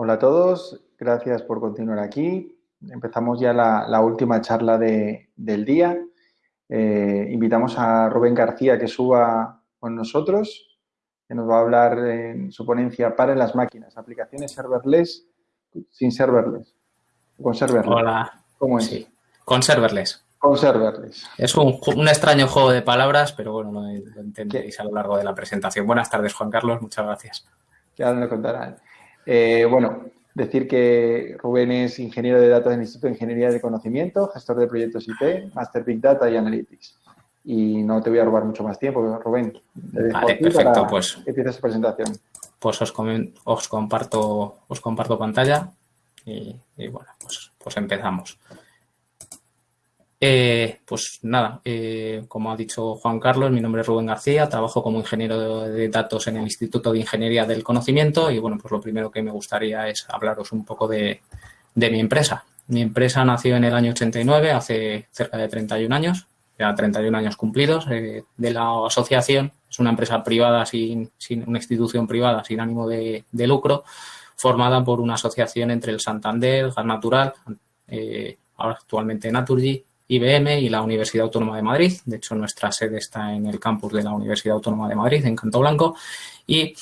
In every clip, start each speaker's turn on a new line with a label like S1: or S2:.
S1: Hola a todos, gracias por continuar aquí. Empezamos ya la, última charla del día. Eh, invitamos a Rubén García que suba con nosotros, que nos va a hablar en su ponencia para las máquinas, aplicaciones serverless sin serverless.
S2: Con serverless. Hola.
S1: ¿Cómo es?
S2: Sí, con serverless.
S1: Con serverless.
S2: Es un, extraño juego de palabras, pero bueno, lo, entendéis a lo largo de la presentación. Buenas tardes, Juan Carlos, muchas gracias.
S1: Ya nos contarán. Eh, bueno, decir que Rubén es ingeniero de datos del Instituto de Ingeniería de Conocimiento, gestor de proyectos IT, Master Big Data y Analytics. Y no te voy a robar mucho más tiempo, Rubén.
S2: Vale, perfecto, pues.
S1: Que empieces su presentación.
S2: Pues os, os, comparto, os comparto pantalla y, bueno, pues, pues empezamos. Eh, pues nada, eh, como ha dicho Juan Carlos, mi nombre es Rubén García, trabajo como ingeniero de datos en el Instituto de Ingeniería del Conocimiento y bueno, pues lo primero que me gustaría es hablaros un poco de, mi empresa. Mi empresa nació en el año 89, hace cerca de 31 años, ya 31 años cumplidos eh, de la asociación. Es una empresa privada, sin, una institución privada sin ánimo de, lucro, formada por una asociación entre el Santander, Gas Natural, ahora actualmente Naturgy, IBM y la Universidad Autónoma de Madrid. De hecho, nuestra sede está en el campus de la Universidad Autónoma de Madrid, en Canto Blanco. Y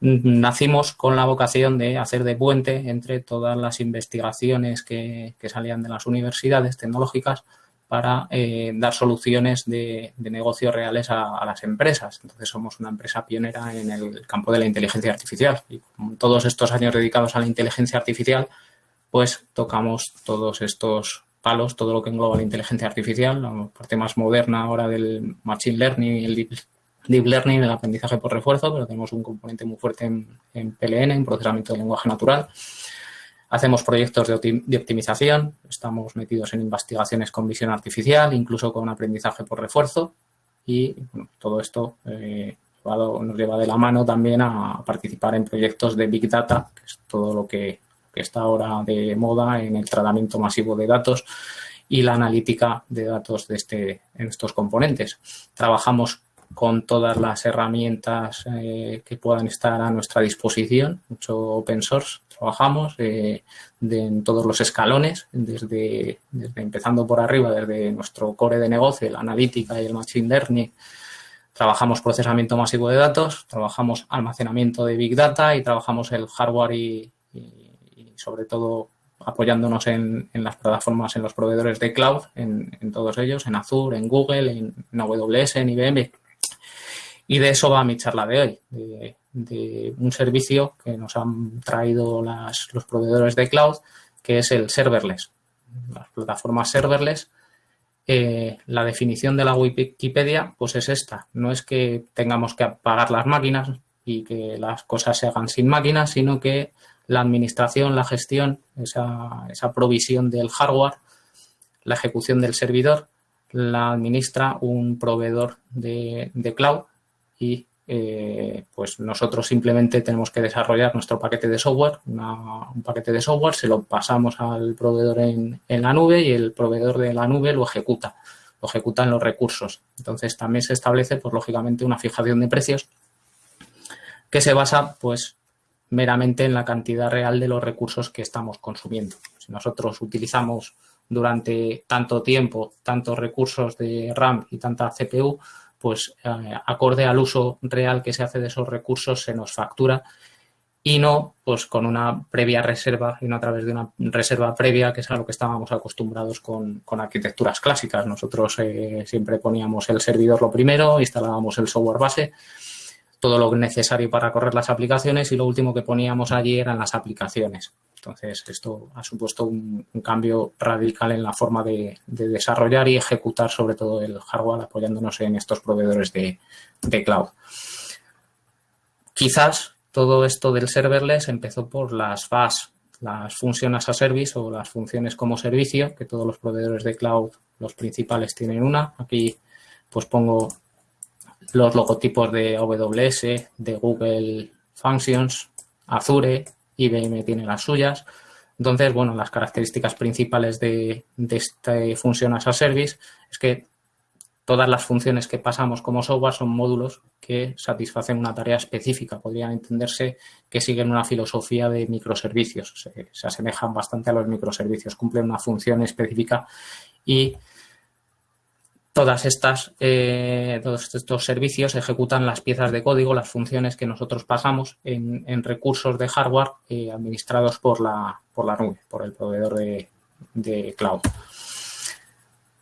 S2: nacimos con la vocación de hacer de puente entre todas las investigaciones que, salían de las universidades tecnológicas para eh, dar soluciones de, negocios reales a, las empresas. Entonces, somos una empresa pionera en el campo de la inteligencia artificial. Y con todos estos años dedicados a la inteligencia artificial, pues tocamos todos estos todo lo que engloba la inteligencia artificial, la parte más moderna ahora del machine learning y el deep, learning, el aprendizaje por refuerzo, pero tenemos un componente muy fuerte en, PLN, en procesamiento de lenguaje natural. Hacemos proyectos de, optimización, estamos metidos en investigaciones con visión artificial, incluso con aprendizaje por refuerzo y todo esto eh, nos lleva de la mano también a participar en proyectos de Big Data, que es todo lo que que está ahora de moda en el tratamiento masivo de datos y la analítica de datos de este, en estos componentes. Trabajamos con todas las herramientas eh, que puedan estar a nuestra disposición, mucho open source trabajamos eh, en todos los escalones, desde, empezando por arriba, desde nuestro core de negocio, la analítica y el machine learning, trabajamos procesamiento masivo de datos, trabajamos almacenamiento de big data y trabajamos el hardware y sobre todo apoyándonos en, las plataformas, en los proveedores de cloud, en, todos ellos, en Azure, en Google, en, AWS, en IBM. Y de eso va mi charla de hoy, de, un servicio que nos han traído los proveedores de cloud, que es el serverless. Las plataformas serverless, eh, la definición de la Wikipedia, pues es esta. No es que tengamos que apagar las máquinas y que las cosas se hagan sin máquinas, sino que la administración, la gestión, esa, esa provisión del hardware, la ejecución del servidor, la administra un proveedor de, cloud y eh, pues nosotros simplemente tenemos que desarrollar nuestro paquete de software, un paquete de software, se lo pasamos al proveedor en, en, la nube y el proveedor de la nube lo ejecuta, lo ejecuta en los recursos. Entonces también se establece, pues lógicamente, una fijación de precios que se basa pues meramente en la cantidad real de los recursos que estamos consumiendo. Si nosotros utilizamos durante tanto tiempo tantos recursos de RAM y tanta CPU, pues eh, acorde al uso real que se hace de esos recursos se nos factura y no pues con una previa reserva y no a través de una reserva previa que es a lo que estábamos acostumbrados con, arquitecturas clásicas. Nosotros eh, siempre poníamos el servidor lo primero, instalábamos el software base todo lo necesario para correr las aplicaciones y lo último que poníamos allí eran las aplicaciones. Entonces, esto ha supuesto un, cambio radical en la forma de, desarrollar y ejecutar sobre todo el hardware apoyándonos en estos proveedores de, cloud. Quizás todo esto del serverless empezó por las FAS, las funciones a service o las funciones como servicio, que todos los proveedores de cloud, los principales, tienen una. Aquí pues pongo los logotipos de AWS, de Google Functions, Azure, IBM tiene las suyas. Entonces, bueno, las características principales de, de este Function as a Service es que todas las funciones que pasamos como software son módulos que satisfacen una tarea específica. Podrían entenderse que siguen una filosofía de microservicios, se, se asemejan bastante a los microservicios, cumplen una función específica y todas estas, eh, todos estos servicios ejecutan las piezas de código, las funciones que nosotros pasamos en, recursos de hardware eh, administrados por la, por la nube, por el proveedor de, de cloud.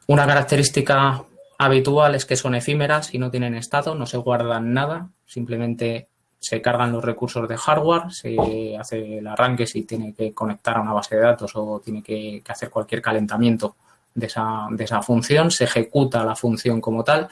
S2: Una característica habitual es que son efímeras y no tienen estado, no se guardan nada, simplemente se cargan los recursos de hardware, se hace el arranque si tiene que conectar a una base de datos o tiene que hacer cualquier calentamiento de esa, de esa función, se ejecuta la función como tal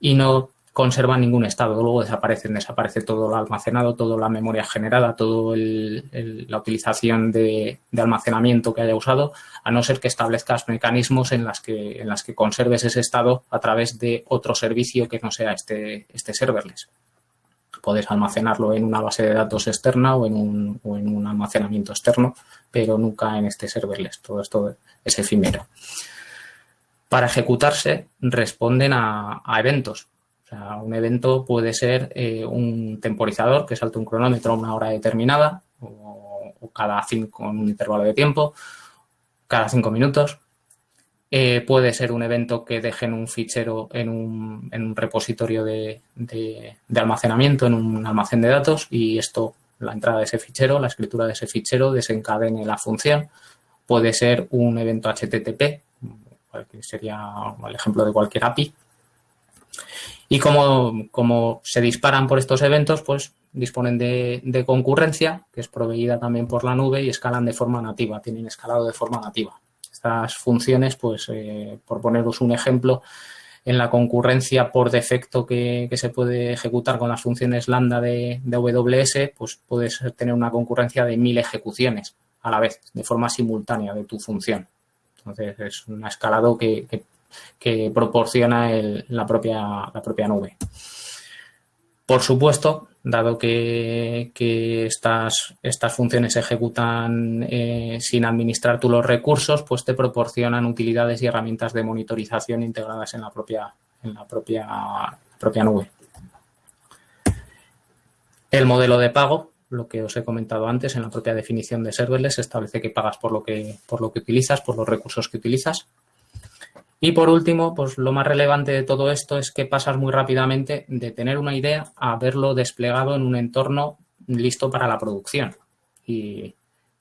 S2: y no conserva ningún estado. Luego desaparecen, desaparece todo lo almacenado, toda la memoria generada, toda la utilización de, almacenamiento que haya usado, a no ser que establezcas mecanismos en las que, en las que conserves ese estado a través de otro servicio que no sea este, este serverless. Puedes almacenarlo en una base de datos externa o en, un, o en un almacenamiento externo, pero nunca en este serverless. Todo esto es efímero. Para ejecutarse responden a, eventos. O un evento puede ser eh, un temporizador que salte un cronómetro a una hora determinada o, cada cinco, un intervalo de tiempo, cada cinco minutos. Eh, puede ser un evento que dejen un fichero en un, repositorio de, almacenamiento, en un almacén de datos y esto, la entrada de ese fichero, la escritura de ese fichero desencadene la función puede ser un evento HTTP, sería el ejemplo de cualquier API. Y como se disparan por estos eventos, pues disponen de, concurrencia, que es proveída también por la nube y escalan de forma nativa, tienen escalado de forma nativa. Estas funciones, pues eh, por poneros un ejemplo, en la concurrencia por defecto que, se puede ejecutar con las funciones lambda de, de AWS, pues puedes tener una concurrencia de mil ejecuciones a la vez, de forma simultánea de tu función. Entonces, es un escalado que, proporciona la, propia, la propia nube. Por supuesto, dado que, estas, estas, funciones se ejecutan eh, sin administrar tú los recursos, pues te proporcionan utilidades y herramientas de monitorización integradas en la propia, en la propia, propia nube. El modelo de pago lo que os he comentado antes, en la propia definición de serverless se establece que pagas por lo que, por lo que utilizas, por los recursos que utilizas. Y por último, pues lo más relevante de todo esto es que pasas muy rápidamente de tener una idea a verlo desplegado en un entorno listo para la producción. Y,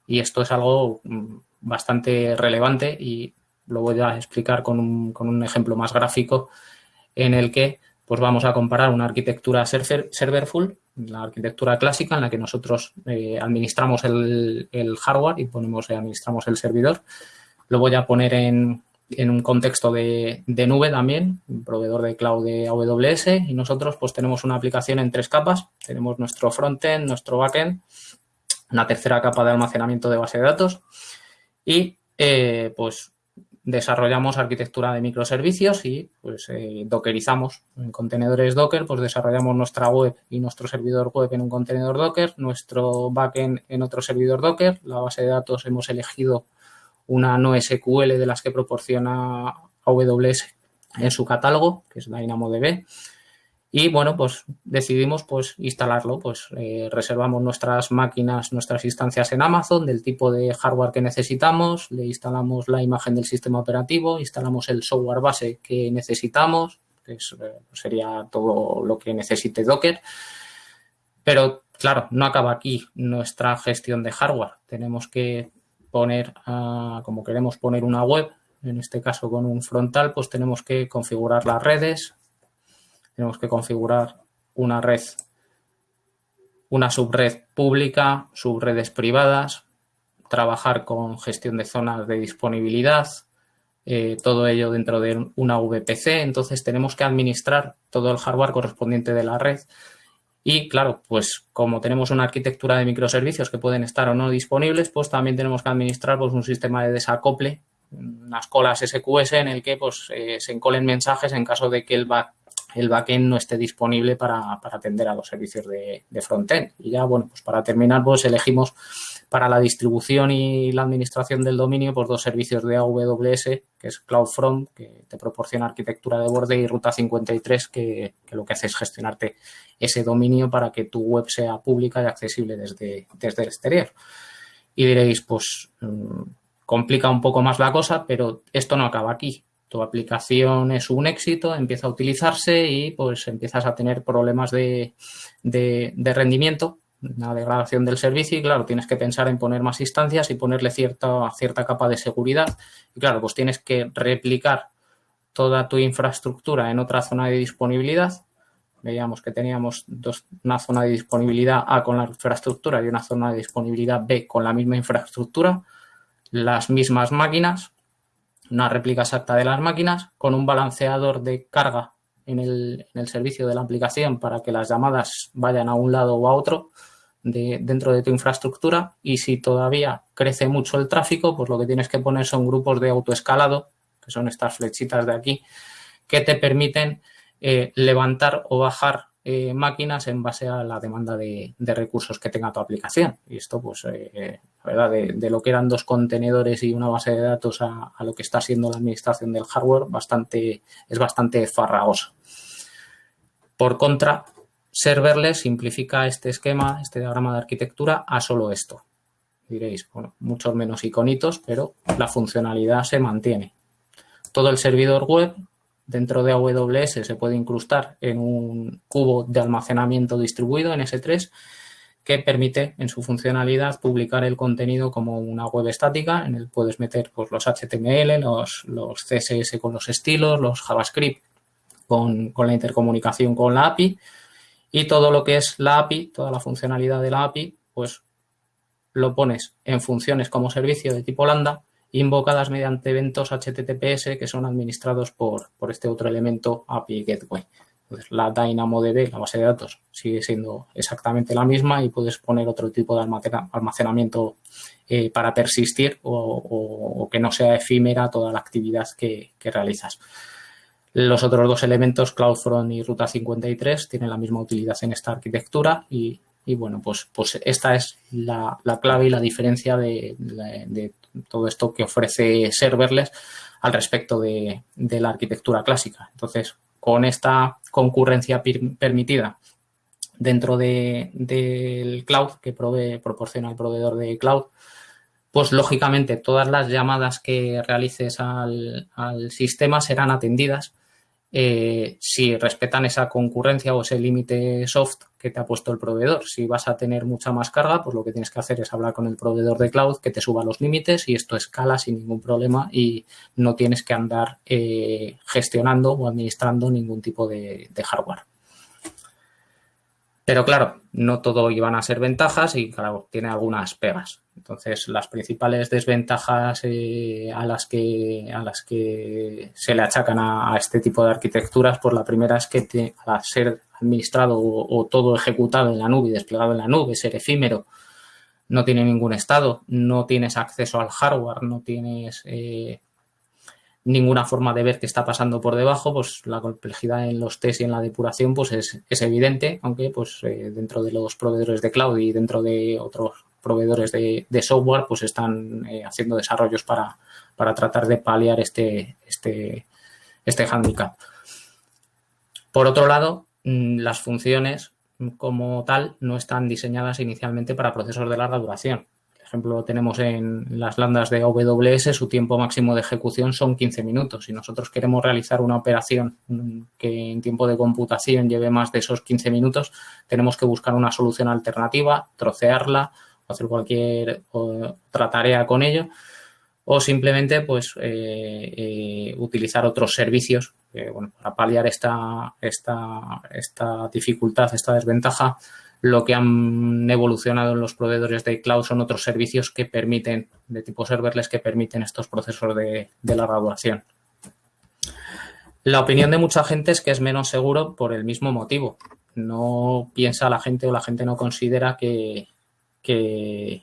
S2: esto es algo mm, bastante relevante y lo voy a explicar con un, con un ejemplo más gráfico en el que pues vamos a comparar una arquitectura server, serverful la arquitectura clásica en la que nosotros eh, administramos el, hardware y ponemos, eh, administramos el servidor. Lo voy a poner en, un contexto de, nube también, un proveedor de cloud de AWS y nosotros pues tenemos una aplicación en tres capas. Tenemos nuestro frontend, nuestro backend, una tercera capa de almacenamiento de base de datos y eh, pues desarrollamos arquitectura de microservicios y pues eh, dockerizamos en contenedores Docker, pues desarrollamos nuestra web y nuestro servidor web en un contenedor Docker, nuestro backend en otro servidor Docker, la base de datos hemos elegido una no SQL de las que proporciona AWS en su catálogo, que es DynamoDB, y bueno, pues decidimos pues instalarlo, pues eh, reservamos nuestras máquinas, nuestras instancias en Amazon del tipo de hardware que necesitamos, le instalamos la imagen del sistema operativo, instalamos el software base que necesitamos, que eh, sería todo lo que necesite Docker. Pero claro, no acaba aquí nuestra gestión de hardware. Tenemos que poner, ah, como queremos poner una web, en este caso con un frontal, pues tenemos que configurar las redes, tenemos que configurar una red, una subred pública, subredes privadas, trabajar con gestión de zonas de disponibilidad, eh, todo ello dentro de una VPC. Entonces, tenemos que administrar todo el hardware correspondiente de la red. Y, claro, pues como tenemos una arquitectura de microservicios que pueden estar o no disponibles, pues también tenemos que administrar pues, un sistema de desacople, unas colas SQS en el que pues, eh, se encolen mensajes en caso de que el back el backend no esté disponible para, atender a los servicios de, frontend. Y ya, bueno, pues para terminar, pues elegimos para la distribución y la administración del dominio, pues dos servicios de AWS, que es CloudFront, que te proporciona arquitectura de borde, y Ruta 53, que, lo que hace es gestionarte ese dominio para que tu web sea pública y accesible desde, desde el exterior. Y diréis, pues mm, complica un poco más la cosa, pero esto no acaba aquí. Tu aplicación es un éxito, empieza a utilizarse y pues empiezas a tener problemas de, de rendimiento una degradación del servicio y claro, tienes que pensar en poner más instancias y ponerle cierta, cierta capa de seguridad. Y claro, pues tienes que replicar toda tu infraestructura en otra zona de disponibilidad. Veíamos que teníamos dos, una zona de disponibilidad A con la infraestructura y una zona de disponibilidad B con la misma infraestructura, las mismas máquinas, una réplica exacta de las máquinas, con un balanceador de carga en el, en el servicio de la aplicación para que las llamadas vayan a un lado o a otro dentro de tu infraestructura y si todavía crece mucho el tráfico, pues lo que tienes que poner son grupos de autoescalado, que son estas flechitas de aquí, que te permiten eh, levantar o bajar eh, máquinas en base a la demanda de, recursos que tenga tu aplicación. Y esto, pues, eh, verdad, de, lo que eran dos contenedores y una base de datos a, a, lo que está siendo la administración del hardware, bastante, es bastante farragoso. Por contra, Serverless simplifica este esquema, este diagrama de arquitectura a solo esto. Diréis, bueno, muchos menos iconitos, pero la funcionalidad se mantiene. Todo el servidor web dentro de AWS se puede incrustar en un cubo de almacenamiento distribuido en S3 que permite en su funcionalidad publicar el contenido como una web estática. En el puedes meter pues, los HTML, los, los, CSS con los estilos, los JavaScript con la intercomunicación con la API y todo lo que es la API, toda la funcionalidad de la API, pues lo pones en funciones como servicio de tipo lambda invocadas mediante eventos HTTPS que son administrados por, por este otro elemento API Gateway. Entonces, la DynamoDB, la base de datos, sigue siendo exactamente la misma y puedes poner otro tipo de almacenamiento eh, para persistir o, que no sea efímera toda la actividad que realizas. Los otros dos elementos, CloudFront y Ruta 53, tienen la misma utilidad en esta arquitectura y, bueno, pues, pues esta es la, clave y la diferencia de, todo esto que ofrece serverless al respecto de, la arquitectura clásica. Entonces, con esta concurrencia permitida dentro del cloud que proporciona el proveedor de cloud, pues lógicamente todas las llamadas que realices al, al sistema serán atendidas eh, si respetan esa concurrencia o ese límite soft que te ha puesto el proveedor. Si vas a tener mucha más carga, pues lo que tienes que hacer es hablar con el proveedor de cloud que te suba los límites y esto escala sin ningún problema y no tienes que andar eh, gestionando o administrando ningún tipo de hardware. Pero claro, no todo iban a ser ventajas y claro, tiene algunas pegas. Entonces, las principales desventajas eh, a, las que, a las que se le achacan a, este tipo de arquitecturas, pues la primera es que al ser administrado o, todo ejecutado en la nube y desplegado en la nube, ser efímero, no tiene ningún estado, no tienes acceso al hardware, no tienes eh, ninguna forma de ver qué está pasando por debajo, pues la complejidad en los test y en la depuración pues es, evidente, aunque pues eh, dentro de los proveedores de cloud y dentro de otros proveedores de, software pues están eh, haciendo desarrollos para, para, tratar de paliar este, este, este handicap. Por otro lado, mm, las funciones como tal no están diseñadas inicialmente para procesos de larga duración ejemplo, tenemos en las landas de AWS, su tiempo máximo de ejecución son 15 minutos. Si nosotros queremos realizar una operación que en tiempo de computación lleve más de esos 15 minutos, tenemos que buscar una solución alternativa, trocearla, hacer cualquier otra tarea con ello o simplemente pues eh, eh, utilizar otros servicios para paliar esta, esta, esta dificultad, esta desventaja lo que han evolucionado en los proveedores de cloud son otros servicios que permiten, de tipo serverless, que permiten estos procesos de, de larga. La opinión de mucha gente es que es menos seguro por el mismo motivo. No piensa la gente o la gente no considera que, que,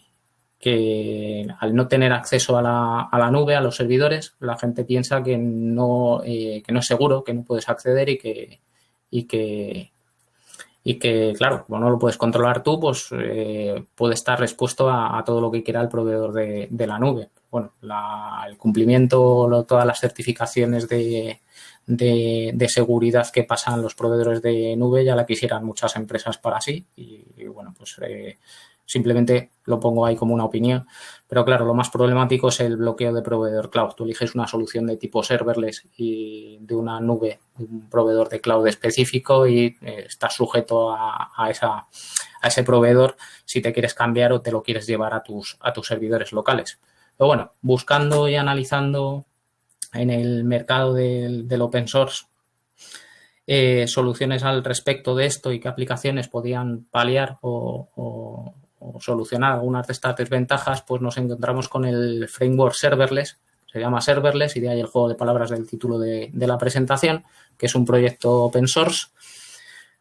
S2: al no tener acceso a la, nube, a los servidores, la gente piensa que no, eh, que no es seguro, que no puedes acceder y que, y que, y que, claro, como no lo puedes controlar tú, pues eh, puede estar expuesto a, todo lo que quiera el proveedor de, la nube. Bueno, el cumplimiento, todas las certificaciones de, seguridad que pasan los proveedores de nube ya la quisieran muchas empresas para sí y, bueno, pues eh, simplemente lo pongo ahí como una opinión. Pero claro, lo más problemático es el bloqueo de proveedor cloud. Tú eliges una solución de tipo serverless y de una nube, un proveedor de cloud específico y eh, estás sujeto a, ese proveedor si te quieres cambiar o te lo quieres llevar a tus, a tus servidores locales. Pero bueno, buscando y analizando en el mercado del, open source eh, soluciones al respecto de esto y qué aplicaciones podían paliar o solucionar algunas de estas desventajas, pues nos encontramos con el framework serverless, se llama serverless y de ahí el juego de palabras del título de, la presentación, que es un proyecto open source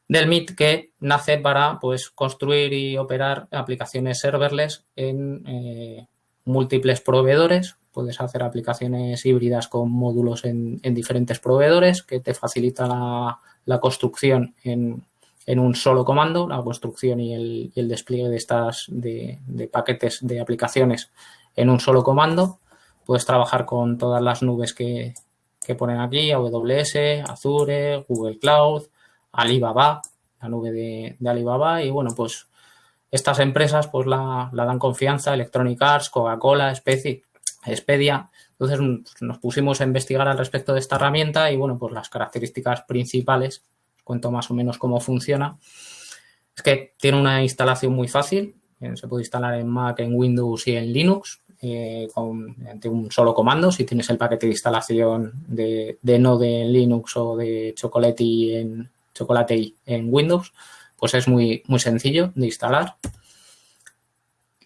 S2: del MIT que nace para pues, construir y operar aplicaciones serverless en eh, múltiples proveedores. Puedes hacer aplicaciones híbridas con módulos en, diferentes proveedores que te facilita la construcción en, en un solo comando, la construcción y el, despliegue de estas de, paquetes de aplicaciones en un solo comando. Puedes trabajar con todas las nubes que, ponen aquí, AWS, Azure, Google Cloud, Alibaba, la nube de, Alibaba y bueno, pues estas empresas pues la, dan confianza, Electronic Arts, Coca-Cola, Expedia. Entonces nos pusimos a investigar al respecto de esta herramienta y bueno, pues las características principales cuento más o menos cómo funciona. Es que tiene una instalación muy fácil, eh, se puede instalar en Mac, en Windows y en Linux eh, con, un solo comando. Si tienes el paquete de instalación de, de Node en Linux o de Chocolate en, Chocolate en Windows, pues es muy, muy sencillo de instalar.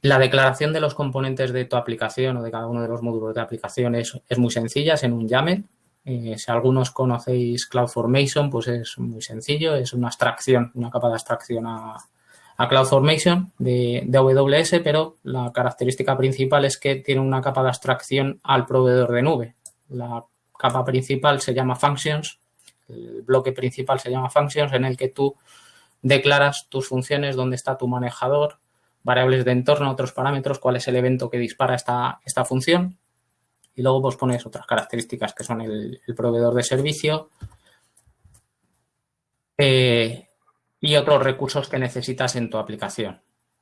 S2: La declaración de los componentes de tu aplicación o de cada uno de los módulos de aplicación es, es muy sencilla, es en un YAML. Eh, si algunos conocéis CloudFormation, pues es muy sencillo, es una abstracción, una capa de abstracción a, CloudFormation de, AWS, pero la característica principal es que tiene una capa de abstracción al proveedor de nube. La capa principal se llama Functions, el bloque principal se llama Functions, en el que tú declaras tus funciones, dónde está tu manejador, variables de entorno, otros parámetros, cuál es el evento que dispara esta función y luego pues pones otras características que son el, proveedor de servicio eh, y otros recursos que necesitas en tu aplicación.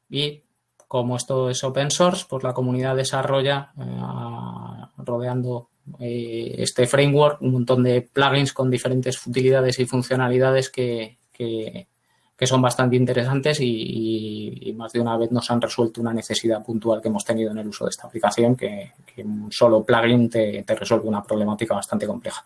S2: Y como esto es open source, pues la comunidad desarrolla eh, rodeando eh, este framework un montón de plugins con diferentes utilidades y funcionalidades que, que son bastante interesantes y, más de una vez nos han resuelto una necesidad puntual que hemos tenido en el uso de esta aplicación, que, un solo plugin te, resuelve una problemática bastante compleja.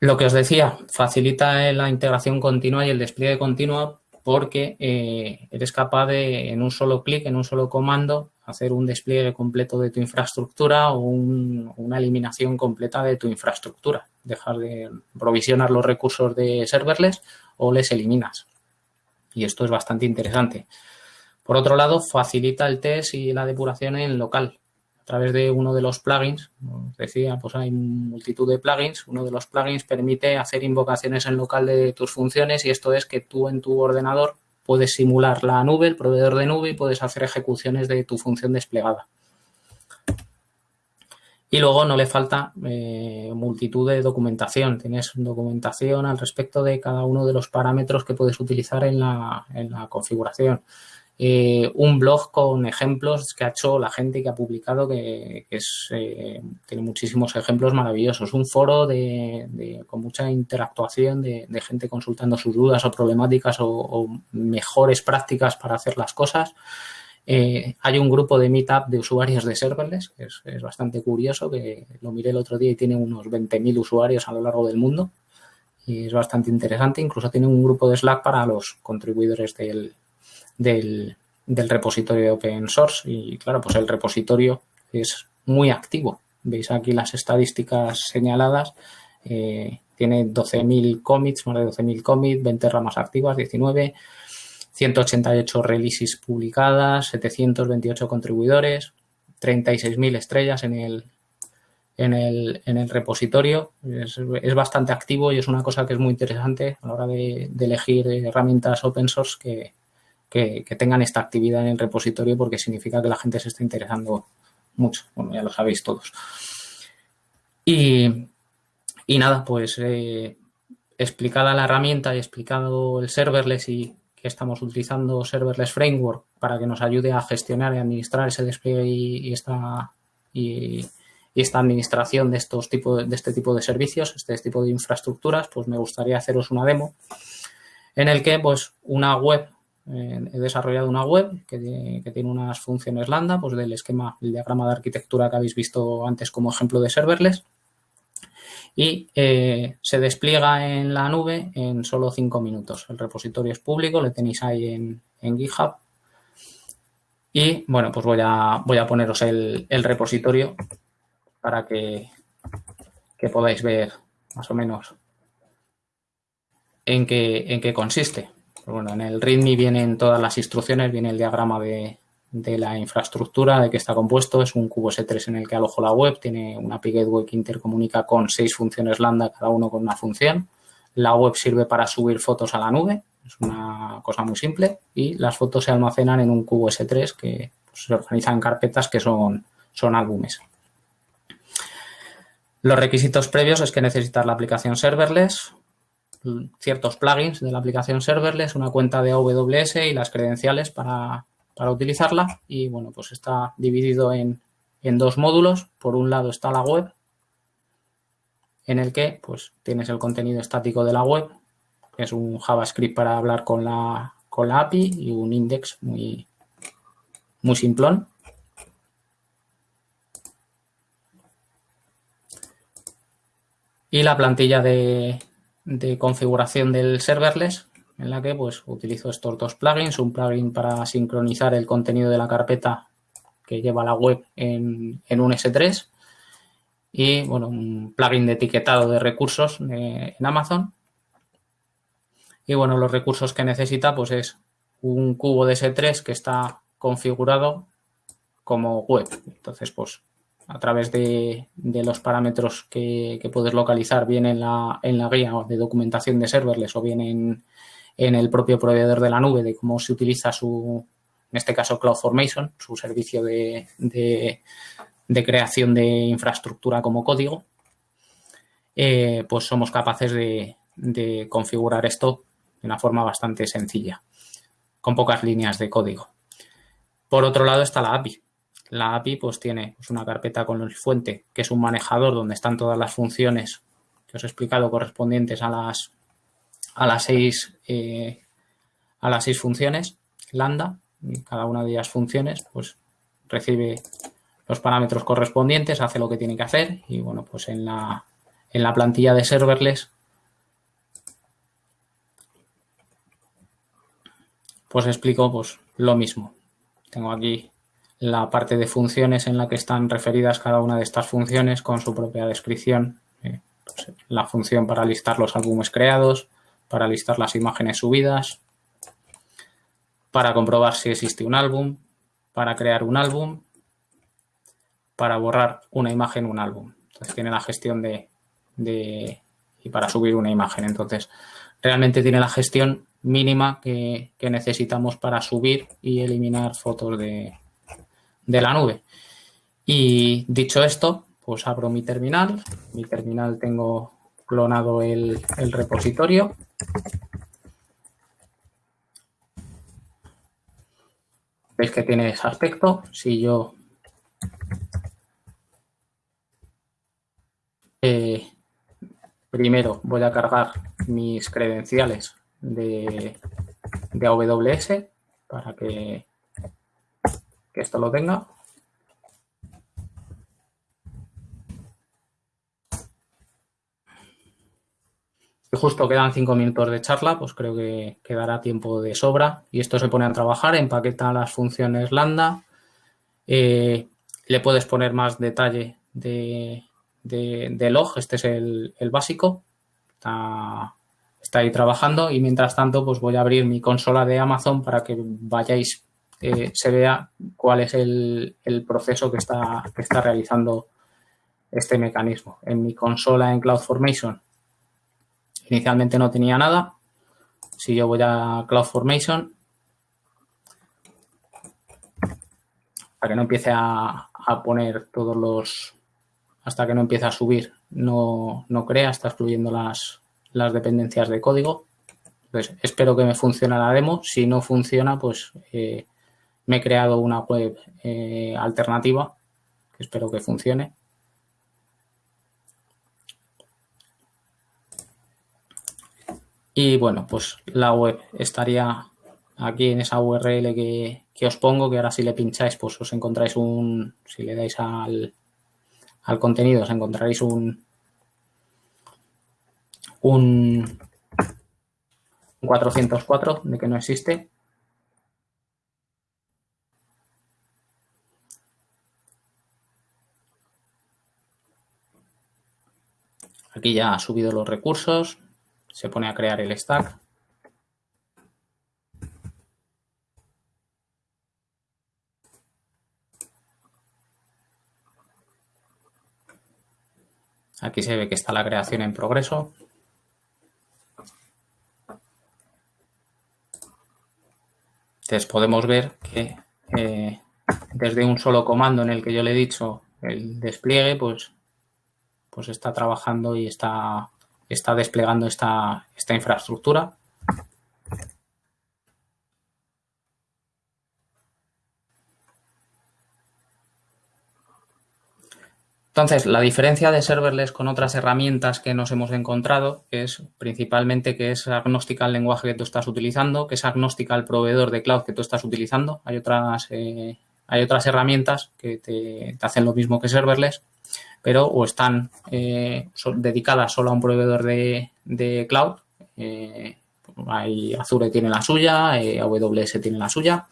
S2: Lo que os decía, facilita la integración continua y el despliegue continuo porque eh, eres capaz de, en un solo clic, en un solo comando, hacer un despliegue completo de tu infraestructura o una eliminación completa de tu infraestructura. Dejar de provisionar los recursos de serverless o les eliminas. Y esto es bastante interesante. Por otro lado, facilita el test y la depuración en local. A través de uno de los plugins, como decía, pues hay multitud de plugins. Uno de los plugins permite hacer invocaciones en local de tus funciones y esto es que tú en tu ordenador puedes simular la nube, el proveedor de nube y puedes hacer ejecuciones de tu función desplegada. Y luego no le falta eh, multitud de documentación. Tienes documentación al respecto de cada uno de los parámetros que puedes utilizar en la, en la configuración. Eh, un blog con ejemplos que ha hecho la gente que ha publicado, que, es, eh, tiene muchísimos ejemplos maravillosos. Un foro de, con mucha interactuación de, gente consultando sus dudas o problemáticas o, mejores prácticas para hacer las cosas. Eh, hay un grupo de meetup de usuarios de serverless, que es, es, bastante curioso, que lo miré el otro día y tiene unos 20.000 usuarios a lo largo del mundo. Y es bastante interesante. Incluso tiene un grupo de Slack para los contribuidores del, del, repositorio de open source y claro, pues el repositorio es muy activo. Veis aquí las estadísticas señaladas. Eh, tiene 12.000 commits, más de 12.000 commits, 20 ramas activas, 19, 188 releases publicadas, 728 contribuidores, 36.000 estrellas en el, en el, en el repositorio. Es, bastante activo y es una cosa que es muy interesante a la hora de, elegir herramientas open source que, que, tengan esta actividad en el repositorio porque significa que la gente se está interesando mucho. Bueno, ya lo sabéis todos. Y, y nada, pues eh, explicada la herramienta y explicado el serverless y que estamos utilizando Serverless Framework para que nos ayude a gestionar y administrar ese despliegue y, esta, y, esta administración de, estos tipos de este tipo de servicios, este tipo de infraestructuras, pues me gustaría haceros una demo en el que pues una web, eh, he desarrollado una web que, tiene unas funciones lambda, pues del esquema, el diagrama de arquitectura que habéis visto antes como ejemplo de serverless y eh, se despliega en la nube en solo cinco minutos. El repositorio es público, lo tenéis ahí en, GitHub. Y bueno, pues voy a, voy a poneros el, repositorio para que, que, podáis ver más o menos en qué, en qué consiste. Bueno, en el README vienen todas las instrucciones, viene el diagrama de, de la infraestructura, de que está compuesto. Es un cubo S3 en el que alojo la web, tiene una API Gateway que intercomunica con seis funciones Lambda, cada uno con una función. La web sirve para subir fotos a la nube, es una cosa muy simple, y las fotos se almacenan en un cubo S3 que pues, se organizan en carpetas que son, son álbumes. Los requisitos previos es que necesitas la aplicación serverless, ciertos plugins de la aplicación serverless, una cuenta de AWS y las credenciales para, para utilizarla y bueno, pues está dividido en, dos módulos. Por un lado está la web, en el que pues tienes el contenido estático de la web, que es un JavaScript para hablar con la, con la API y un index muy, muy simplón. Y la plantilla de, de configuración del serverless, en la que pues utilizo estos dos plugins, un plugin para sincronizar el contenido de la carpeta que lleva la web en, un S3 y bueno, un plugin de etiquetado de recursos en Amazon. Y bueno, los recursos que necesita pues es un cubo de S3 que está configurado como web. Entonces, pues a través de, los parámetros que, puedes localizar bien en la, en la guía de documentación de serverless o bien en, en el propio proveedor de la nube de cómo se utiliza su, en este caso CloudFormation, su servicio de, creación de infraestructura como código, eh, pues somos capaces de, configurar esto de una forma bastante sencilla, con pocas líneas de código. Por otro lado está la API. La API pues tiene pues, una carpeta con el fuente, que es un manejador donde están todas las funciones que os he explicado correspondientes a las a las seis, eh, a las seis funciones lambda cada una de ellas funciones pues recibe los parámetros correspondientes, hace lo que tiene que hacer y bueno pues en la, en la plantilla de serverless pues explico pues lo mismo. Tengo aquí la parte de funciones en la que están referidas cada una de estas funciones con su propia descripción. Eh, pues, la función para listar los álbumes creados, para listar las imágenes subidas, para comprobar si existe un álbum, para crear un álbum, para borrar una imagen, un álbum. Entonces tiene la gestión de, y para subir una imagen. Entonces realmente tiene la gestión mínima que, necesitamos para subir y eliminar fotos de, de la nube. Y dicho esto, pues abro mi terminal. Mi terminal tengo clonado el, el repositorio Veis que tiene ese aspecto. Si yo eh, primero voy a cargar mis credenciales de, de AWS para que, que esto lo tenga. justo quedan cinco minutos de charla, pues creo que quedará tiempo de sobra. Y esto se pone a trabajar, empaqueta las funciones lambda. Eh, le puedes poner más detalle de, log, este es el, básico. Está, ahí trabajando y mientras tanto pues voy a abrir mi consola de Amazon para que vayáis, eh, se vea cuál es el, proceso que está, que está realizando este mecanismo. En mi consola en CloudFormation inicialmente no tenía nada. Si yo voy a CloudFormation, para que no empiece a, poner todos los, hasta que no empiece a subir, no, no crea, está excluyendo las, las dependencias de código. Espero que me funcione la demo. Si no funciona, pues eh, me he creado una web eh, alternativa que espero que funcione. Y bueno, pues la web estaría aquí en esa URL que, os pongo, que ahora si le pincháis, pues os encontráis un, si le dais al, al contenido, os encontraréis un, un 404 de que no existe. Aquí ya ha subido los recursos, se pone a crear el stack. Aquí se ve que está la creación en progreso. Entonces podemos ver que eh, desde un solo comando en el que yo le he dicho el despliegue, pues, pues está trabajando y está, está desplegando esta, esta infraestructura. Entonces, la diferencia de serverless con otras herramientas que nos hemos encontrado es principalmente que es agnóstica al lenguaje que tú estás utilizando, que es agnóstica al proveedor de cloud que tú estás utilizando. Hay otras, eh, hay otras herramientas que te, hacen lo mismo que serverless, pero o están eh, dedicadas solo a un proveedor de, cloud. Eh, Azure tiene la suya, AWS tiene la suya,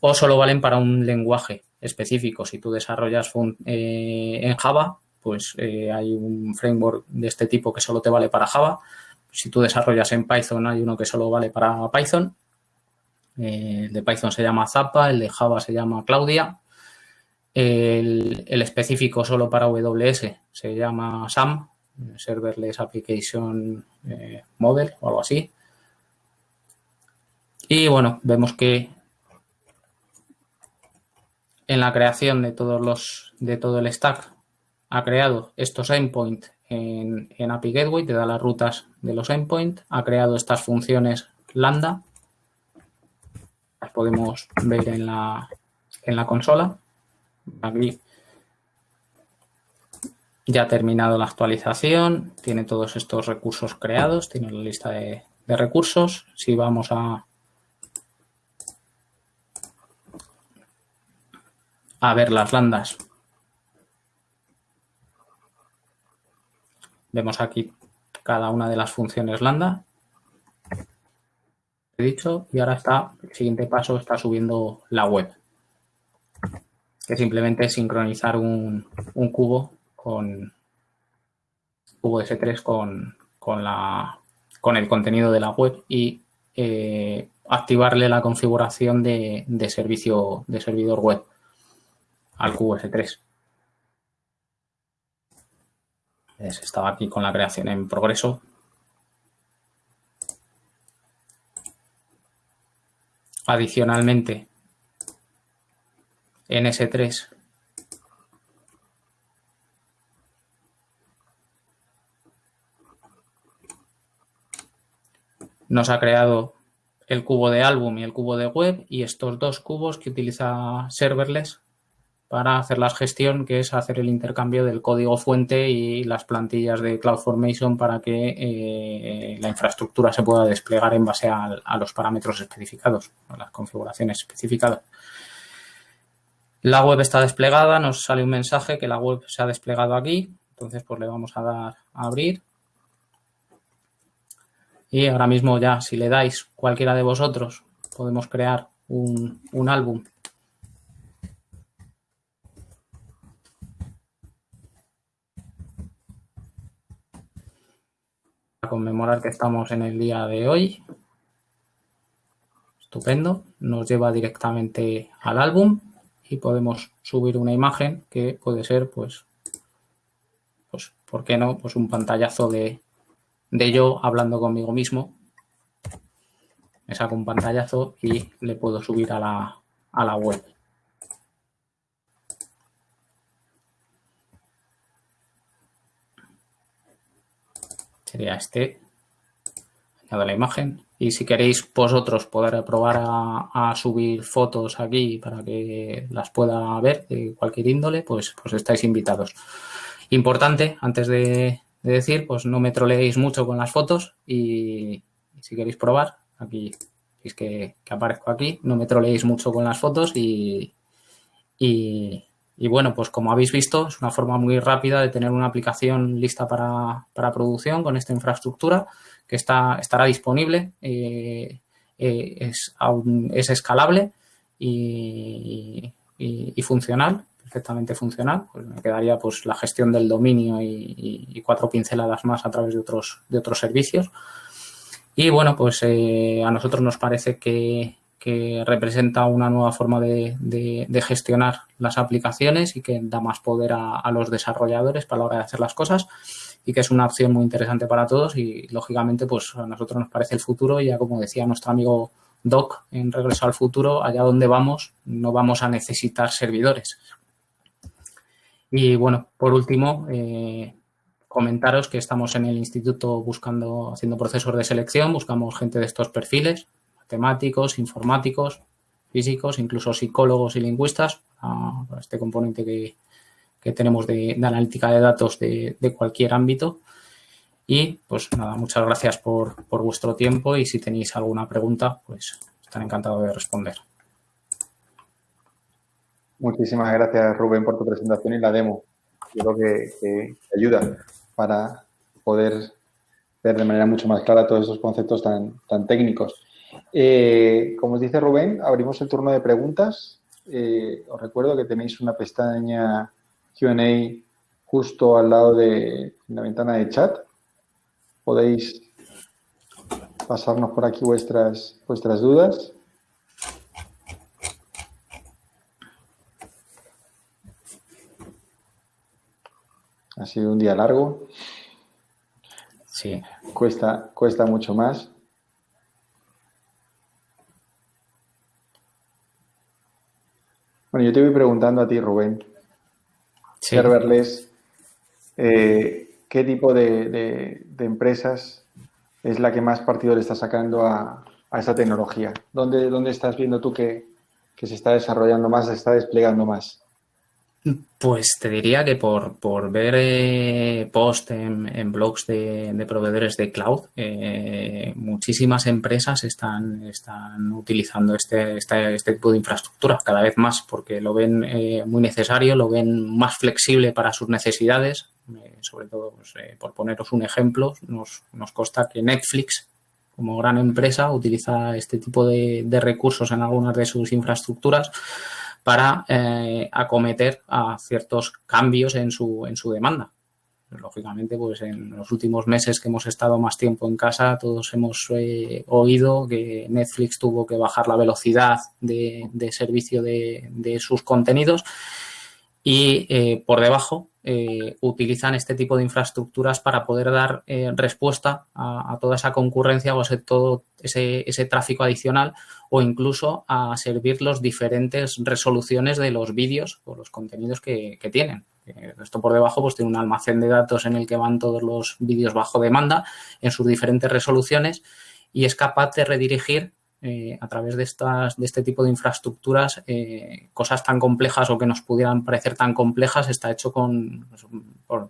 S2: o solo valen para un lenguaje específico. Si tú desarrollas eh, en Java, pues eh, hay un framework de este tipo que solo te vale para Java. Si tú desarrollas en Python, hay uno que solo vale para Python. Eh, el de Python se llama Zappa, el de Java se llama Claudia. El, específico solo para AWS se llama SAM, Serverless Application Model o algo así. Y bueno, vemos que en la creación de todos los de todo el stack ha creado estos endpoints en, en, API Gateway, te da las rutas de los endpoints, ha creado estas funciones lambda, las podemos ver en la, en la consola. Aquí ya ha terminado la actualización, tiene todos estos recursos creados, tiene la lista de recursos. Si vamos a, a ver las landas. Vemos aquí cada una de las funciones lambda. He dicho y ahora está, el siguiente paso está subiendo la web. Que simplemente sincronizar un, cubo con cubo S3 con, con, la, con el contenido de la web y eh, activarle la configuración de, de servicio de servidor web al QS3. Estaba aquí con la creación en progreso. Adicionalmente, en S3 nos ha creado el cubo de álbum y el cubo de web y estos dos cubos que utiliza serverless para hacer la gestión, que es hacer el intercambio del código fuente y las plantillas de CloudFormation para que eh, la infraestructura se pueda desplegar en base a, los parámetros especificados, a las configuraciones especificadas. La web está desplegada, nos sale un mensaje que la web se ha desplegado aquí, entonces pues le vamos a dar a abrir. Y ahora mismo ya, si le dais cualquiera de vosotros, podemos crear un, un álbum conmemorar que estamos en el día de hoy. Estupendo. Nos lleva directamente al álbum y podemos subir una imagen que puede ser pues pues, ¿por qué no? Pues un pantallazo de, de yo hablando conmigo mismo. Me saco un pantallazo y le puedo subir a la, a la web. Sería este. Añado la imagen. Y si queréis vosotros poder probar a, subir fotos aquí para que las pueda ver de cualquier índole, pues, pues estáis invitados. Importante, antes de, decir, pues no me troleéis mucho con las fotos y, si queréis probar, aquí es que, aparezco aquí, no me troleéis mucho con las fotos y, y, bueno, pues como habéis visto, es una forma muy rápida de tener una aplicación lista para, para producción con esta infraestructura que está, estará disponible, eh, eh, es, es, escalable y, funcional, perfectamente funcional. Pues me quedaría pues la gestión del dominio y, cuatro pinceladas más a través de otros, de otros servicios. Y bueno, pues eh, a nosotros nos parece que, representa una nueva forma de, gestionar las aplicaciones y que da más poder a, a, los desarrolladores para la hora de hacer las cosas y que es una opción muy interesante para todos y lógicamente pues a nosotros nos parece el futuro y ya como decía nuestro amigo Doc en Regreso al Futuro, allá donde vamos no vamos a necesitar servidores. Y bueno, por último, eh, comentaros que estamos en el instituto buscando, haciendo procesos de selección, buscamos gente de estos perfiles, matemáticos, informáticos, físicos, incluso psicólogos y lingüistas, para este componente que, que tenemos de, analítica de datos de, cualquier ámbito. Y pues nada, muchas gracias por, vuestro tiempo y si tenéis alguna pregunta, pues estaré encantado de responder.
S1: Muchísimas gracias Rubén por tu presentación y la demo. Creo que, ayuda para poder ver de manera mucho más clara todos esos conceptos tan, tan técnicos. Eh, como os dice Rubén, abrimos el turno de preguntas. Eh, os recuerdo que tenéis una pestaña Q&A justo al lado de la ventana de chat. Podéis pasarnos por aquí vuestras, vuestras dudas. Ha sido un día largo.
S2: Sí.
S1: Cuesta, cuesta mucho más. Bueno, yo te voy preguntando a ti, Rubén serverless, eh, qué tipo de, empresas es la que más partido le está sacando a, a esa tecnología. ¿Dónde, ¿Dónde, estás viendo tú que, que, se está desarrollando más, se está desplegando más?
S2: Pues te diría que por, por ver eh, post en, blogs de, proveedores de cloud, eh, muchísimas empresas están, están utilizando este, este, este, tipo de infraestructura cada vez más porque lo ven eh, muy necesario, lo ven más flexible para sus necesidades. sobre todo, pues, por poneros un ejemplo, nos, nos consta que Netflix, como gran empresa, utiliza este tipo de recursos en algunas de sus infraestructuras para eh, acometer a ciertos cambios en su, en su demanda. Lógicamente, pues en los últimos meses que hemos estado más tiempo en casa, todos hemos eh, oído que Netflix tuvo que bajar la velocidad de, servicio de, sus contenidos y eh, por debajo utilizan este tipo de infraestructuras para poder dar respuesta a, toda esa concurrencia o a todo ese, ese, tráfico adicional o incluso a servir las diferentes resoluciones de los vídeos o los contenidos que, tienen. Esto por debajo pues tiene un almacén de datos en el que van todos los vídeos bajo demanda en sus diferentes resoluciones y es capaz de redirigir eh, a través de, estas, de este tipo de infraestructuras eh, cosas tan complejas o que nos pudieran parecer tan complejas, está hecho con, pues,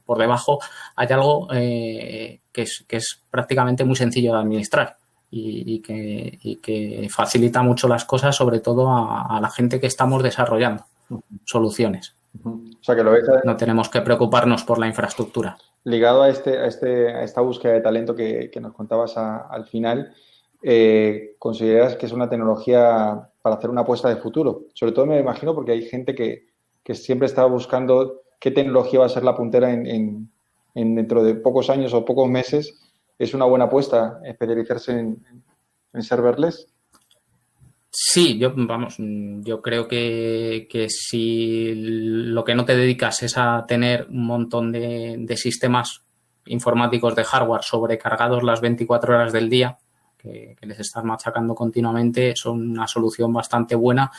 S2: por, debajo hay algo eh, que, es, que es prácticamente muy sencillo de administrar y, que, facilita mucho las cosas, sobre todo a, la gente que estamos desarrollando soluciones.
S1: O sea que lo ves,
S2: No tenemos que preocuparnos por la infraestructura.
S1: Ligado a, este, a, este, a esta búsqueda de talento que, nos contabas al final, eh, ¿consideras que es una tecnología para hacer una apuesta de futuro? Sobre todo me imagino porque hay gente que, siempre está buscando qué tecnología va a ser la puntera en, en, dentro de pocos años o pocos meses es una buena apuesta especializarse en, serverless?
S2: Sí, yo, vamos, yo creo que, si lo que no te dedicas es a tener un montón de, sistemas informáticos de hardware sobrecargados las 24 horas del día, que, les estás machacando continuamente, son una solución bastante buena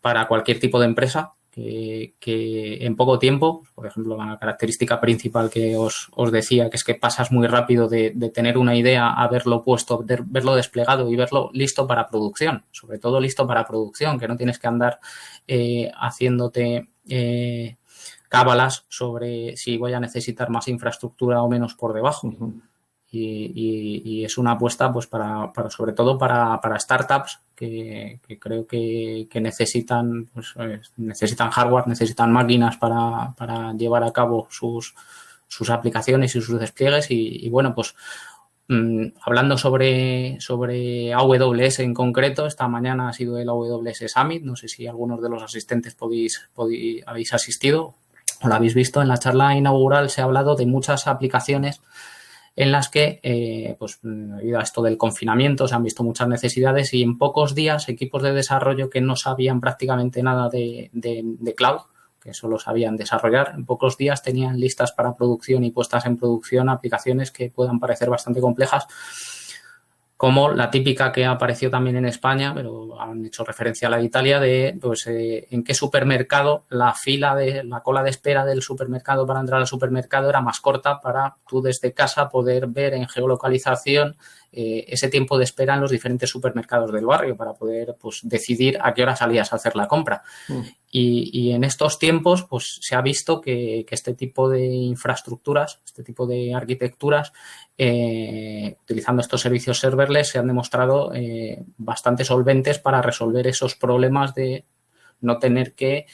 S2: para cualquier tipo de empresa que, en poco tiempo, por ejemplo, la característica principal que os, decía, que es que pasas muy rápido de, tener una idea a verlo puesto, verlo desplegado y verlo listo para producción, sobre todo listo para producción, que no tienes que andar eh, haciéndote eh, cábalas sobre si voy a necesitar más infraestructura o menos por debajo y, es una apuesta pues para, para sobre todo para, para startups que, creo que, necesitan pues, necesitan hardware, necesitan máquinas para, para llevar a cabo sus, sus aplicaciones y sus despliegues. Y, bueno pues mm, hablando sobre, sobre AWS en concreto, esta mañana ha sido el AWS Summit, no sé si algunos de los asistentes podéis, podéis, habéis asistido o lo habéis visto, en la charla inaugural. Se ha hablado de muchas aplicaciones en las que, eh, pues, debido a esto del confinamiento, se han visto muchas necesidades y en pocos días equipos de desarrollo que no sabían prácticamente nada de, de cloud, que solo sabían desarrollar, en pocos días tenían listas para producción y puestas en producción aplicaciones que puedan parecer bastante complejas como la típica que apareció también en España, pero han hecho referencia a la de Italia, de pues, eh, en qué supermercado la fila de la cola de espera del supermercado para entrar al supermercado era más corta para tú desde casa poder ver en geolocalización eh, ese tiempo de espera en los diferentes supermercados del barrio para poder pues, decidir a qué hora salías a hacer la compra. Mm. Y, en estos tiempos pues, se ha visto que, este tipo de infraestructuras, este tipo de arquitecturas, eh, utilizando estos servicios serverless, se han demostrado eh, bastante solventes para resolver esos problemas de no tener que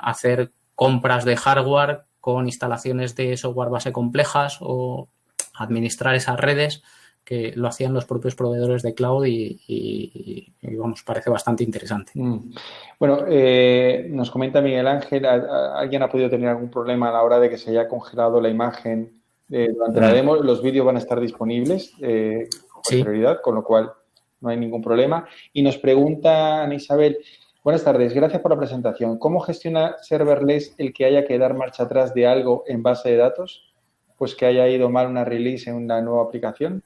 S2: hacer compras de hardware con instalaciones de software base complejas o administrar esas redes que lo hacían los propios proveedores de cloud y, vamos, parece bastante interesante. Mm.
S1: Bueno, eh, nos comenta Miguel Ángel, ¿alguien ha podido tener algún problema a la hora de que se haya congelado la imagen eh, durante la mm. demo? Los vídeos van a estar disponibles eh, con prioridad, con lo cual no hay ningún problema. Y nos pregunta Ana Isabel, buenas tardes, gracias por la presentación. ¿Cómo gestiona serverless el que haya que dar marcha atrás de algo en base de datos? Pues que haya ido mal una release en una nueva aplicación.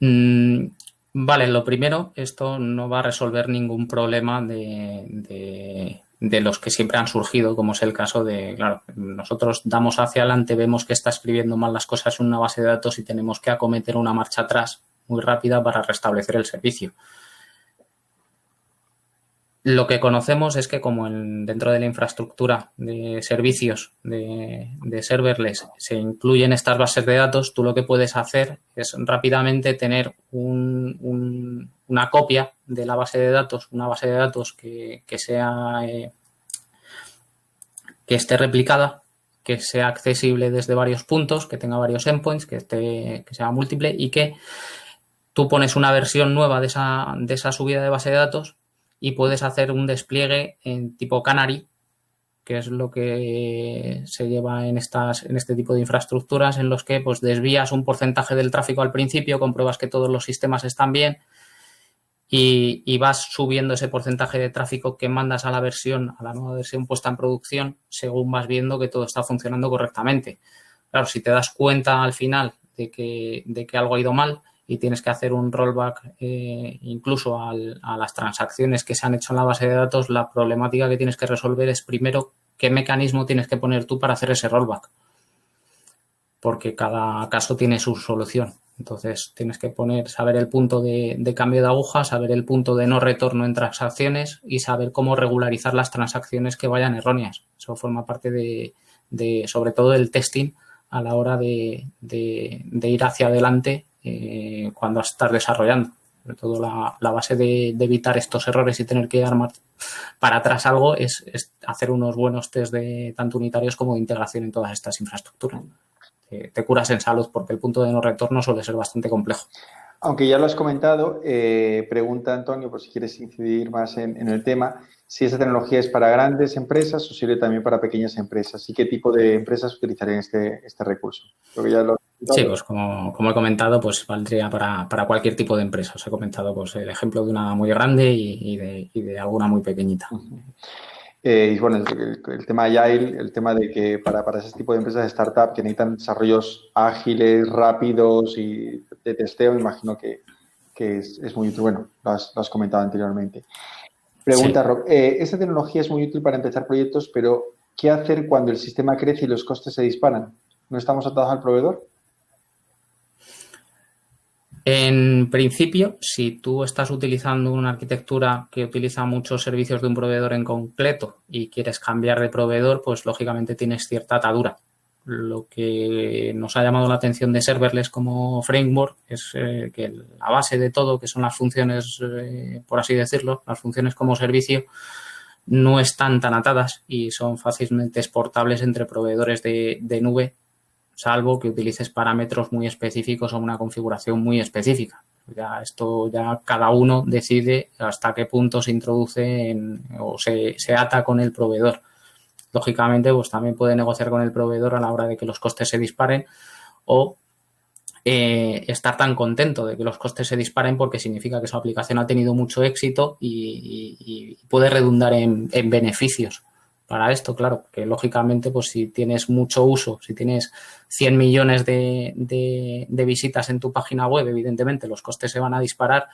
S2: Mm, vale, lo primero, esto no va a resolver ningún problema de, los que siempre han surgido, como es el caso de, claro, nosotros damos hacia adelante, vemos que está escribiendo mal las cosas en una base de datos y tenemos que acometer una marcha atrás muy rápida para restablecer el servicio. Lo que conocemos es que como dentro de la infraestructura de servicios de, serverless se incluyen estas bases de datos, tú lo que puedes hacer es rápidamente tener una copia de la base de datos, una base de datos eh, que esté replicada, que sea accesible desde varios puntos, que tenga varios endpoints, que, esté, que sea múltiple y que tú pones una versión nueva de esa subida de base de datos y puedes hacer un despliegue en tipo Canary, que es lo que se lleva en, estas, en este tipo de infraestructuras, en los que pues, desvías un porcentaje del tráfico al principio, compruebas que todos los sistemas están bien y, vas subiendo ese porcentaje de tráfico que mandas a la versión, a la nueva versión puesta en producción, según vas viendo que todo está funcionando correctamente. Claro, si te das cuenta al final de que, de que algo ha ido mal, y tienes que hacer un rollback eh, incluso a las transacciones que se han hecho en la base de datos, la problemática que tienes que resolver es primero qué mecanismo tienes que poner tú para hacer ese rollback. Porque cada caso tiene su solución. Entonces tienes que poner, saber el punto de, cambio de aguja, saber el punto de no retorno en transacciones y saber cómo regularizar las transacciones que vayan erróneas. Eso forma parte de, sobre todo del testing a la hora de ir hacia adelante eh, cuando estás desarrollando. Sobre todo la, base de, evitar estos errores y tener que armar para atrás algo es, hacer unos buenos test de tanto unitarios como de integración en todas estas infraestructuras. te curas en salud porque el punto de no retorno suele ser bastante complejo.
S1: Aunque ya lo has comentado, eh, pregunta Antonio, por si quieres incidir más en, el tema, si esa tecnología es para grandes empresas o sirve también para pequeñas empresas y qué tipo de empresas utilizarían este, este recurso. Creo ya lo
S2: Sí, pues como, he comentado, pues valdría para, cualquier tipo de empresa. Os he comentado pues el ejemplo de una muy grande y, de, alguna muy pequeñita.
S1: Eh, y bueno, el, tema Agile, el tema de que para, para ese tipo de empresas de startup que necesitan desarrollos ágiles, rápidos y de testeo, me imagino que, es, muy útil. Bueno, lo has, comentado anteriormente. Pregunta, Rob. Eh, esta tecnología es muy útil para empezar proyectos, pero ¿qué hacer cuando el sistema crece y los costes se disparan? ¿No estamos atados al proveedor?
S2: En principio, si tú estás utilizando una arquitectura que utiliza muchos servicios de un proveedor en concreto y quieres cambiar de proveedor, pues lógicamente tienes cierta atadura. Lo que nos ha llamado la atención de serverless como framework es eh, que la base de todo, que son las funciones, eh, por así decirlo, las funciones como servicio, no están tan atadas y son fácilmente exportables entre proveedores de nube salvo que utilices parámetros muy específicos o una configuración muy específica. Ya esto ya cada uno decide hasta qué punto se introduce o se, ata con el proveedor. Lógicamente, pues también puede negociar con el proveedor a la hora de que los costes se disparen o eh, estar tan contento de que los costes se disparen porque significa que su aplicación ha tenido mucho éxito y, puede redundar en beneficios para esto, claro, que lógicamente, pues si tienes mucho uso, si tienes 100 millones de, visitas en tu página web, evidentemente los costes se van a disparar,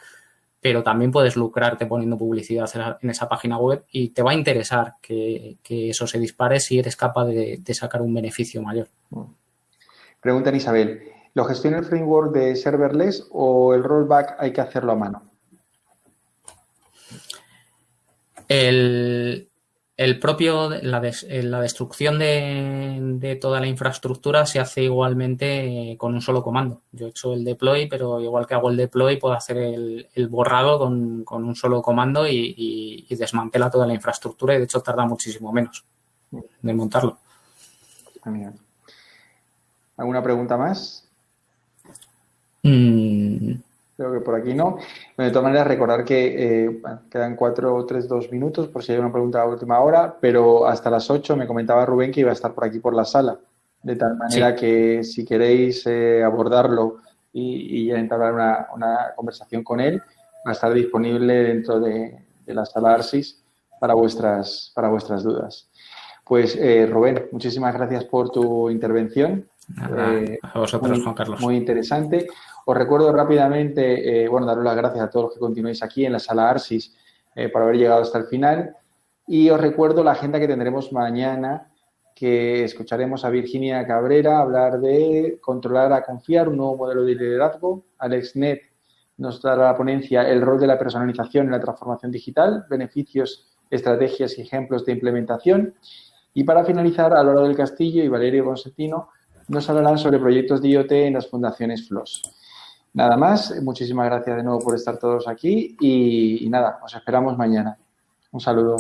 S2: pero también puedes lucrarte poniendo publicidad en esa página web y te va a interesar que, eso se dispare si eres capaz de, sacar un beneficio mayor.
S1: Pregunta Isabel, ¿lo gestiona el framework de serverless o el rollback hay que hacerlo a mano?
S2: El, el propio, la, eh, la destrucción de, toda la infraestructura se hace igualmente con un solo comando. Yo he hecho el deploy, pero igual que hago el deploy, puedo hacer el, borrado con, un solo comando y, desmantela toda la infraestructura y de hecho tarda muchísimo menos de montarlo.
S1: ¿Alguna pregunta más? Mm, Creo que por aquí no. de todas maneras, recordar que eh, quedan cuatro o tres, dos minutos por si hay una pregunta a última hora, pero hasta las ocho me comentaba Rubén que iba a estar por aquí por la sala. De tal manera que si queréis eh, abordarlo y, y entablar una, una, conversación con él, va a estar disponible dentro de, la sala ARSIS para vuestras, para vuestras dudas. Pues eh, Rubén, muchísimas gracias por tu intervención.
S2: A vosotros, Juan Carlos.
S1: Muy interesante. Os recuerdo rápidamente, eh, bueno, daros las gracias a todos los que continuáis aquí en la sala ARSIS eh, por haber llegado hasta el final. Y os recuerdo la agenda que tendremos mañana, que escucharemos a Virginia Cabrera hablar de controlar a confiar, un nuevo modelo de liderazgo. Alex Net nos dará la ponencia el rol de la personalización en la transformación digital, beneficios, estrategias y ejemplos de implementación. Y para finalizar, a Laura del Castillo y Valerio Constantino nos hablarán sobre proyectos de IoT en las fundaciones FLOS. Nada más, muchísimas gracias de nuevo por estar todos aquí y, y nada, os esperamos mañana. Un saludo.